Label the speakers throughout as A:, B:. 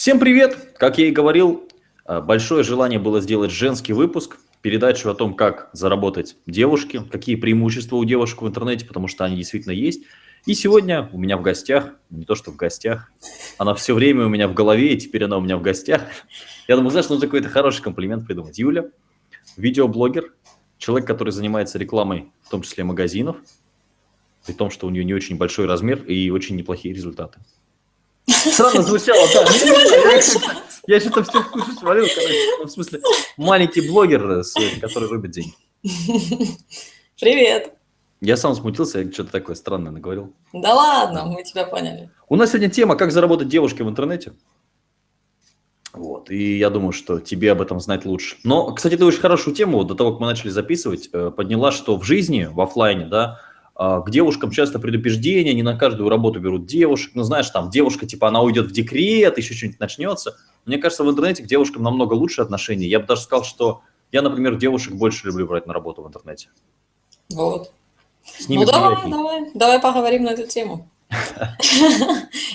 A: Всем привет! Как я и говорил, э, большое желание было сделать женский выпуск, передачу о том, как заработать девушке, какие преимущества у девушек в интернете, потому что они действительно есть. И сегодня у меня в гостях, не то что в гостях, она все время у меня в голове, и теперь она у меня в гостях. Я думаю, знаешь, нужно какой-то хороший комплимент придумать. Юля, видеоблогер, человек, который занимается рекламой, в том числе магазинов, при том, что у нее не очень большой размер и очень неплохие результаты. Странно звучало, да. Я что-то все в кучу свалил, короче. Ну, в смысле, маленький блогер, который рубит деньги.
B: Привет.
A: Я сам смутился, я что-то такое странное наговорил.
B: Да ладно, мы тебя поняли.
A: У нас сегодня тема «Как заработать девушке в интернете». Вот, и я думаю, что тебе об этом знать лучше. Но, кстати, ты очень хорошую тему, вот до того, как мы начали записывать, э, подняла, что в жизни, в офлайне, да, к девушкам часто предупреждения, не на каждую работу берут девушек. Ну, знаешь, там девушка, типа, она уйдет в декрет, еще что-нибудь начнется. Мне кажется, в интернете к девушкам намного лучше отношения. Я бы даже сказал, что я, например, девушек больше люблю брать на работу в интернете.
B: Вот. Ну, давай, давай, давай поговорим на эту тему.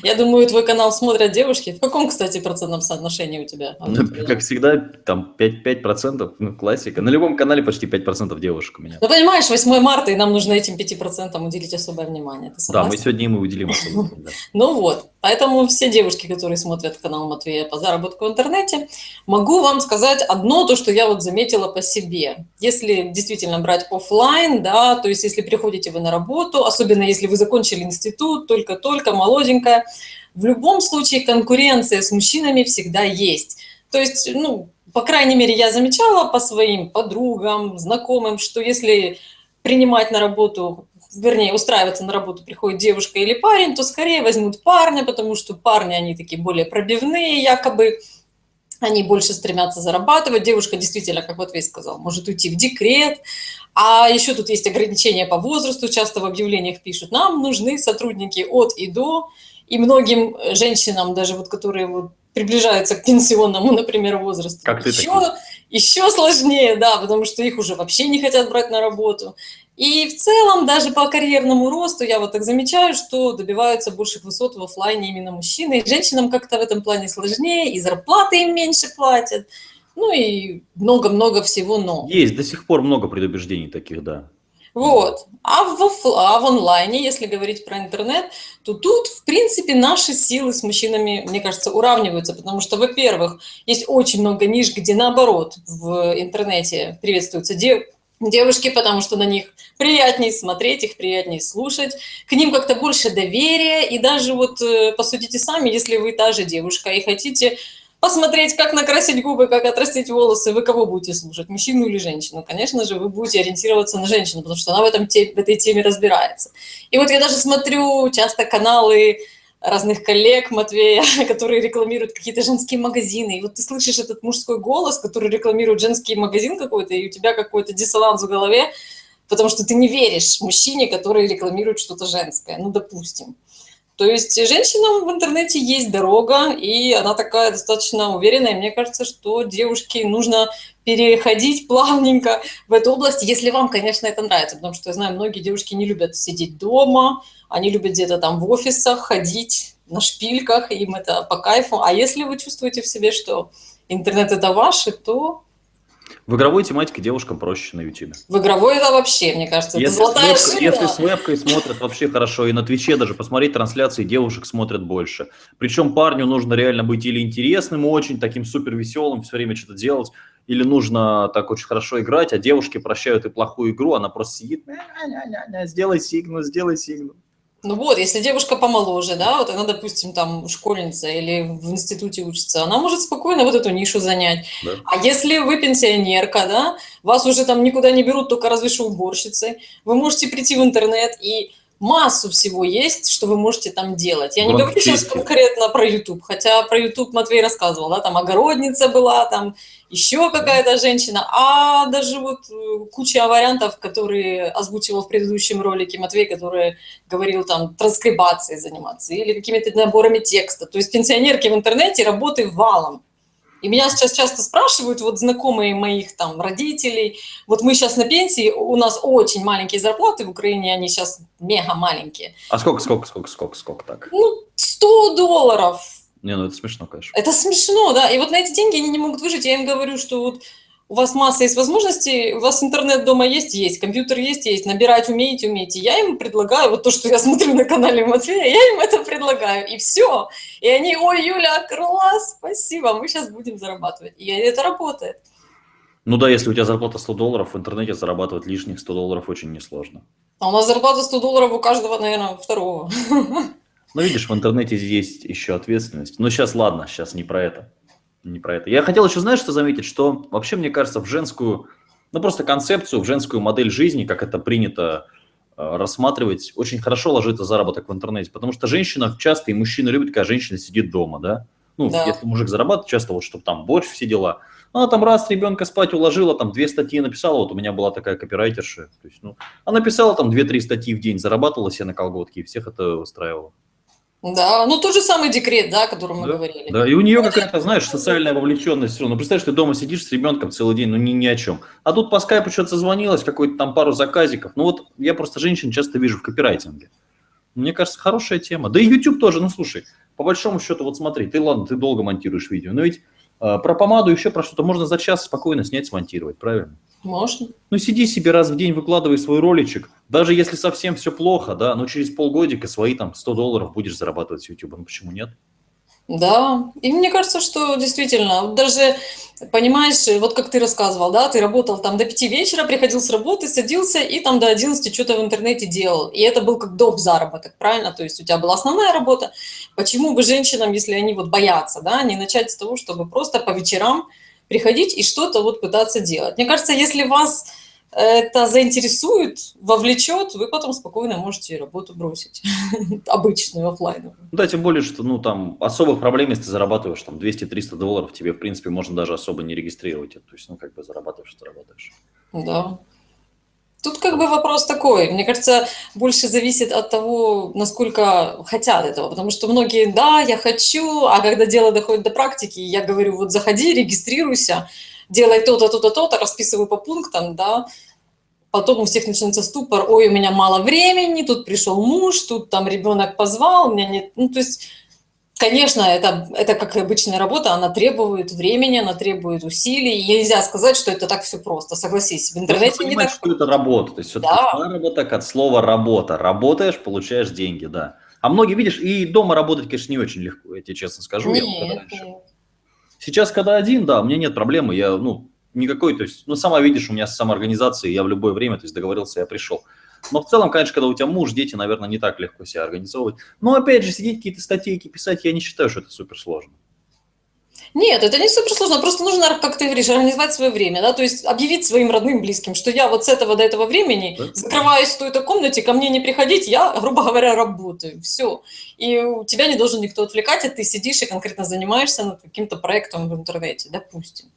B: Я думаю, твой канал смотрят девушки. В каком, кстати, процентном соотношении у тебя?
A: Ну, как всегда, там 5%, 5% ну, классика. На любом канале почти 5% девушек у меня.
B: Ну, понимаешь, 8 марта, и нам нужно этим 5% уделить особое внимание.
A: Да, мы сегодня им уделим особое
B: Ну вот, поэтому все девушки, которые смотрят канал Матвея по заработку в интернете, могу вам сказать одно, то, что я вот заметила по себе. Если действительно брать офлайн, да, то есть если приходите вы на работу, особенно если вы закончили институт, только-только, молоденькая, в любом случае конкуренция с мужчинами всегда есть. То есть, ну, по крайней мере, я замечала по своим подругам, знакомым, что если принимать на работу, вернее, устраиваться на работу приходит девушка или парень, то скорее возьмут парня, потому что парни, они такие более пробивные якобы, они больше стремятся зарабатывать. Девушка действительно, как вот весь сказал, может уйти в декрет. А еще тут есть ограничения по возрасту, часто в объявлениях пишут, нам нужны сотрудники от и до. И многим женщинам, даже вот которые вот приближаются к пенсионному, например, возрасту,
A: как
B: еще, еще сложнее, да, потому что их уже вообще не хотят брать на работу. И в целом даже по карьерному росту я вот так замечаю, что добиваются больших высот в офлайне именно мужчины. И женщинам как-то в этом плане сложнее, и зарплаты им меньше платят. Ну и много-много всего но.
A: Есть до сих пор много предубеждений таких, да.
B: Вот. А в, а в онлайне, если говорить про интернет, то тут, в принципе, наши силы с мужчинами, мне кажется, уравниваются, потому что, во-первых, есть очень много ниш, где, наоборот, в интернете приветствуются дев девушки, потому что на них приятнее смотреть, их приятнее слушать, к ним как-то больше доверия, и даже вот э, посудите сами, если вы та же девушка и хотите посмотреть, как накрасить губы, как отрастить волосы, вы кого будете слушать, мужчину или женщину? Конечно же, вы будете ориентироваться на женщину, потому что она в, этом, в этой теме разбирается. И вот я даже смотрю часто каналы разных коллег Матвея, которые рекламируют какие-то женские магазины. И вот ты слышишь этот мужской голос, который рекламирует женский магазин какой-то, и у тебя какой-то диссонанс в голове, потому что ты не веришь мужчине, который рекламирует что-то женское, ну, допустим. То есть женщинам в интернете есть дорога, и она такая достаточно уверенная. Мне кажется, что девушке нужно переходить плавненько в эту область, если вам, конечно, это нравится. Потому что я знаю, многие девушки не любят сидеть дома, они любят где-то там в офисах ходить на шпильках, им это по кайфу. А если вы чувствуете в себе, что интернет это ваше, то
A: в игровой тематике девушкам проще на YouTube.
B: В игровой это вообще, мне кажется,
A: если это золотая веб, Если с вебкой смотрят вообще хорошо, и на Твиче даже посмотреть трансляции девушек смотрят больше. Причем парню нужно реально быть или интересным очень, таким супер веселым, все время что-то делать, или нужно так очень хорошо играть, а девушки прощают и плохую игру, она просто сидит, сделай сигну, сделай сигну.
B: Ну вот, если девушка помоложе, да, вот она, допустим, там школьница или в институте учится, она может спокойно вот эту нишу занять. Да. А если вы пенсионерка, да, вас уже там никуда не берут, только разве что уборщицы, вы можете прийти в интернет и массу всего есть, что вы можете там делать. Я не говорю сейчас конкретно про YouTube, хотя про YouTube Матвей рассказывал, да, там огородница была, там еще какая-то женщина, а даже вот э, куча вариантов, которые озвучивал в предыдущем ролике Матвей, который говорил там транскрибацией заниматься или какими-то наборами текста. То есть пенсионерки в интернете работы валом. И меня сейчас часто спрашивают, вот знакомые моих там родителей, вот мы сейчас на пенсии, у нас очень маленькие зарплаты в Украине, они сейчас мега маленькие.
A: А сколько, сколько, сколько, сколько, сколько так?
B: Ну, 100 долларов
A: Не, ну это смешно, конечно.
B: Это смешно, да. И вот на эти деньги они не могут выжить. Я им говорю, что вот у вас масса есть возможностей, у вас интернет дома есть, есть, компьютер есть, есть, набирать умеете, умеете. Я им предлагаю вот то, что я смотрю на канале Матвея, я им это предлагаю, и все. И они, ой, Юля, класс, спасибо, мы сейчас будем зарабатывать. И это работает.
A: Ну да, если у тебя зарплата 100 долларов, в интернете зарабатывать лишних 100 долларов очень несложно.
B: А у нас зарплата 100 долларов у каждого, наверное, второго.
A: Ну видишь, в интернете есть еще ответственность. Но сейчас ладно, сейчас не про это не про это. Я хотел еще, знаешь, что заметить, что вообще, мне кажется, в женскую, ну просто концепцию, в женскую модель жизни, как это принято э, рассматривать, очень хорошо ложится заработок в интернете, потому что женщина часто, и мужчина любит, когда женщина сидит дома, да? Ну, да. если мужик зарабатывает, часто вот, чтобы там борщ, все дела. Она там раз ребенка спать уложила, там две статьи написала, вот у меня была такая копирайтерша, то есть, ну, она писала там две-три статьи в день, зарабатывала себе на колготки, и всех это устраивало.
B: Да, ну тот же самый декрет, да, о котором мы
A: да,
B: говорили.
A: Да, и у нее какая-то, знаешь, социальная вовлеченность. Ну, представляешь, ты дома сидишь с ребенком целый день, ну ни, ни о чем. А тут по скайпу что-то созвонилось, какой-то там пару заказиков. Ну вот я просто женщин часто вижу в копирайтинге. Мне кажется, хорошая тема. Да и YouTube тоже, ну слушай, по большому счету, вот смотри, ты ладно, ты долго монтируешь видео, но ведь э, про помаду еще про что-то можно за час спокойно снять, смонтировать, правильно?
B: Можно.
A: Ну, сиди себе раз в день, выкладывай свой роличек. Даже если совсем все плохо, да, но через полгодика свои там 100 долларов будешь зарабатывать с YouTube. Ну, почему нет?
B: Да, и мне кажется, что действительно, даже, понимаешь, вот как ты рассказывал, да, ты работал там до 5 вечера, приходил с работы, садился и там до 11 что-то в интернете делал. И это был как доп. заработок, правильно? То есть у тебя была основная работа. Почему бы женщинам, если они вот боятся, да, не начать с того, чтобы просто по вечерам приходить и что-то вот пытаться делать. Мне кажется, если вас это заинтересует, вовлечет, вы потом спокойно можете работу бросить, обычную, офлайновую.
A: Да, тем более, что ну, там особых проблем, если ты зарабатываешь там 200-300 долларов, тебе, в принципе, можно даже особо не регистрировать. То есть, ну, как бы зарабатываешь, зарабатываешь.
B: Да. Тут как бы вопрос такой, мне кажется, больше зависит от того, насколько хотят этого, потому что многие, да, я хочу, а когда дело доходит до практики, я говорю, вот заходи, регистрируйся, делай то-то, то-то, то-то, расписываю по пунктам, да, потом у всех начинается ступор, ой, у меня мало времени, тут пришел муж, тут там ребенок позвал, у меня нет, ну, то есть Конечно, это, это как и обычная работа, она требует времени, она требует усилий. И нельзя сказать, что это так все просто. Согласись, в интернете
A: не так. что это работа. То есть все-таки да. заработок от слова работа. Работаешь, получаешь деньги, да. А многие, видишь, и дома работать, конечно, не очень легко, я тебе честно скажу. Нет, я нет. Сейчас, когда один, да, у меня нет проблемы, я, ну, никакой, то есть, ну, сама видишь, у меня самоорганизация, я в любое время, то есть, договорился, я пришел. Но в целом, конечно, когда у тебя муж, дети, наверное, не так легко себя организовывать. Но опять же, сидеть какие-то статейки писать, я не считаю, что это суперсложно.
B: Нет, это не суперсложно, просто нужно, как ты говоришь, организовать свое время, да, то есть объявить своим родным, близким, что я вот с этого до этого времени да? закрываюсь в той-то комнате, ко мне не приходить, я, грубо говоря, работаю, все. И у тебя не должен никто отвлекать, а ты сидишь и конкретно занимаешься над каким-то проектом в интернете, допустим.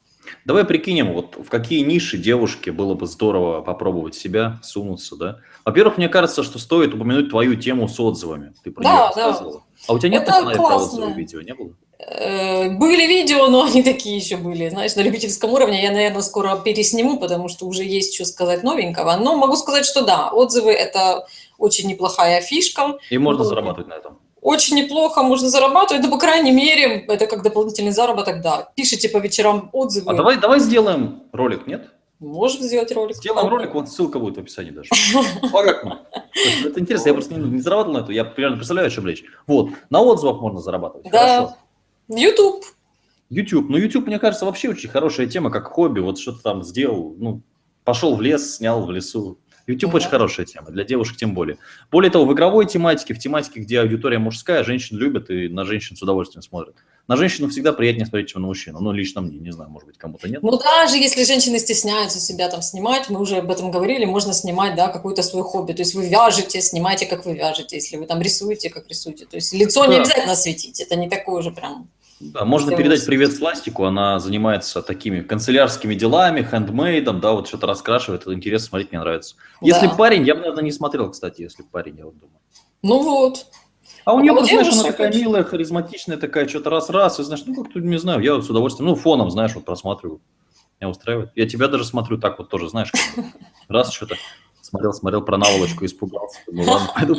A: Давай прикинем, вот в какие ниши девушке было бы здорово попробовать себя, сунуться, да? Во-первых, мне кажется, что стоит упомянуть твою тему с отзывами. Ты про да, нее рассказывала. Да. А у тебя нет
B: Это про отзывы
A: видео, не было?
B: Э, были видео, но они такие еще были, знаешь, на любительском уровне. Я, наверное, скоро пересниму, потому что уже есть что сказать новенького. Но могу сказать, что да, отзывы – это очень неплохая фишка.
A: И можно зарабатывать на этом
B: очень неплохо можно зарабатывать, ну, по крайней мере, это как дополнительный заработок, да. Пишите по вечерам отзывы.
A: А давай, давай сделаем ролик, нет?
B: Можем сделать ролик.
A: Сделаем а, ролик, вот ссылка будет в описании даже. Это интересно, я просто не зарабатывал на это, я примерно представляю, о чем речь. Вот, на отзывах можно зарабатывать.
B: Да. YouTube.
A: YouTube. Ну, YouTube, мне кажется, вообще очень хорошая тема, как хобби. Вот что-то там сделал, ну, пошел в лес, снял в лесу, YouTube очень хорошая тема, для девушек тем более. Более того, в игровой тематике, в тематике, где аудитория мужская, женщин любят и на женщин с удовольствием смотрят. На женщину всегда приятнее смотреть, чем на мужчину. Ну, лично мне, не знаю, может быть, кому-то нет.
B: Ну, даже если женщины стесняются себя там снимать, мы уже об этом говорили, можно снимать, да, какое-то свое хобби. То есть вы вяжете, снимайте, как вы вяжете. Если вы там рисуете, как рисуете. То есть лицо да. не обязательно светить, это не такое уже прям
A: да, можно передать привет Сластику, она занимается такими канцелярскими делами, хендмейдом, да, вот что-то раскрашивает, это интересно смотреть, мне нравится. Если да. парень, я бы, наверное, не смотрел, кстати, если парень, я вот думаю.
B: Ну вот.
A: А у нее, а знаешь, она такая милая, харизматичная, такая, что-то раз-раз, и знаешь, ну как-то, не знаю, я вот с удовольствием, ну фоном, знаешь, вот просматриваю, меня устраивает. Я тебя даже смотрю так вот тоже, знаешь, раз что-то смотрел, смотрел про наволочку, испугался, думаю, ладно, пойду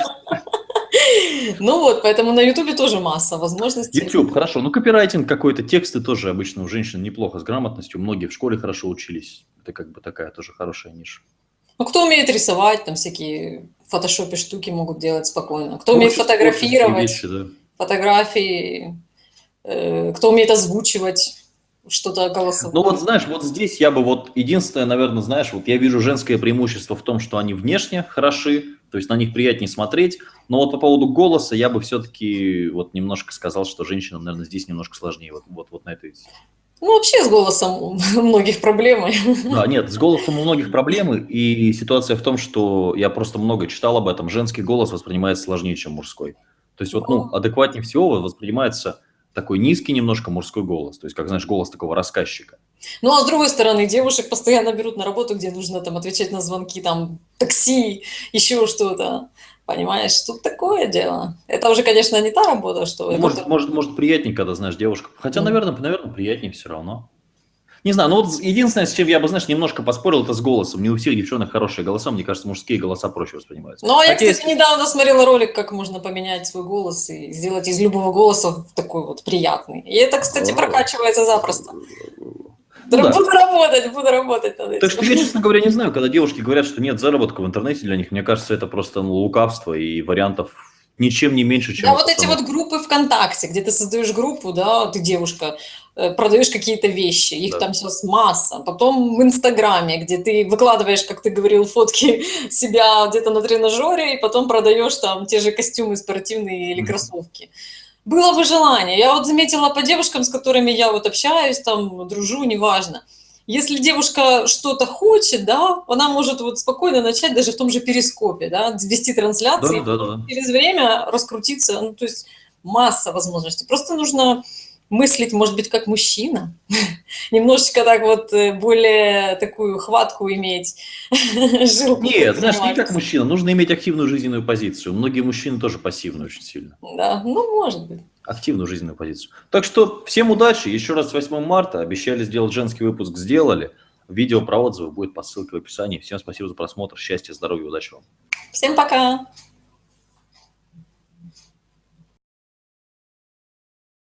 B: Ну вот, поэтому на Ютубе тоже масса возможностей.
A: YouTube, хорошо. Ну, копирайтинг какой-то, тексты тоже обычно у женщин неплохо с грамотностью. Многие в школе хорошо учились. Это как бы такая тоже хорошая ниша.
B: Ну, кто умеет рисовать, там всякие фотошопе штуки могут делать спокойно. Кто умеет фотографировать, вещи, да. фотографии, э, кто умеет озвучивать что-то голосовое.
A: Ну вот знаешь, вот здесь я бы вот единственное, наверное, знаешь, вот я вижу женское преимущество в том, что они внешне хороши, то есть на них приятнее смотреть, но вот по поводу голоса я бы все-таки вот немножко сказал, что женщинам, наверное, здесь немножко сложнее вот, вот, вот на этой
B: ну, вообще с голосом у многих проблемы.
A: Да, нет, с голосом у многих проблемы, и ситуация в том, что я просто много читал об этом, женский голос воспринимается сложнее, чем мужской. То есть вот, ну, адекватнее всего воспринимается такой низкий немножко мужской голос, то есть, как, знаешь, голос такого рассказчика.
B: Ну, а с другой стороны, девушек постоянно берут на работу, где нужно там отвечать на звонки, там, такси, еще что-то. Понимаешь, тут такое дело. Это уже, конечно, не та работа, что...
A: Ну, может, это... может, может, приятнее, когда знаешь девушку. Хотя, mm. наверное, наверное, приятнее все равно. Не знаю, ну вот единственное, с чем я бы, знаешь, немножко поспорил, это с голосом. Не у всех девчонок хорошие голоса, мне кажется, мужские голоса проще воспринимаются.
B: Ну, а я, кстати, недавно смотрела ролик, как можно поменять свой голос и сделать из любого голоса такой вот приятный. И это, кстати, прокачивается запросто. Ну, да. Буду работать, буду работать над
A: этим. Так что я, честно говоря, не знаю, когда девушки говорят, что нет заработка в интернете для них, мне кажется, это просто ну, лукавство и вариантов ничем не меньше, чем...
B: Да, вот эти вот группы ВКонтакте, где ты создаешь группу, да, ты девушка, продаешь какие-то вещи, их да. там сейчас масса. Потом в Инстаграме, где ты выкладываешь, как ты говорил, фотки себя где-то на тренажере, и потом продаешь там те же костюмы спортивные или кроссовки. Было бы желание. Я вот заметила по девушкам, с которыми я вот общаюсь, там, дружу, неважно – если девушка что-то хочет, да, она может вот спокойно начать даже в том же перископе, да, вести трансляции, да, да, да. через время раскрутиться, ну, то есть масса возможностей. Просто нужно мыслить, может быть, как мужчина, немножечко так вот э, более такую хватку иметь,
A: жилку. Нет, знаешь, не как мужчина, нужно иметь активную жизненную позицию. Многие мужчины тоже пассивны очень сильно.
B: Да, ну, может быть
A: активную жизненную позицию. Так что всем удачи. Еще раз 8 марта. Обещали сделать женский выпуск, сделали. Видео про отзывы будет по ссылке в описании. Всем спасибо за просмотр. Счастья, здоровья, удачи вам.
B: Всем пока.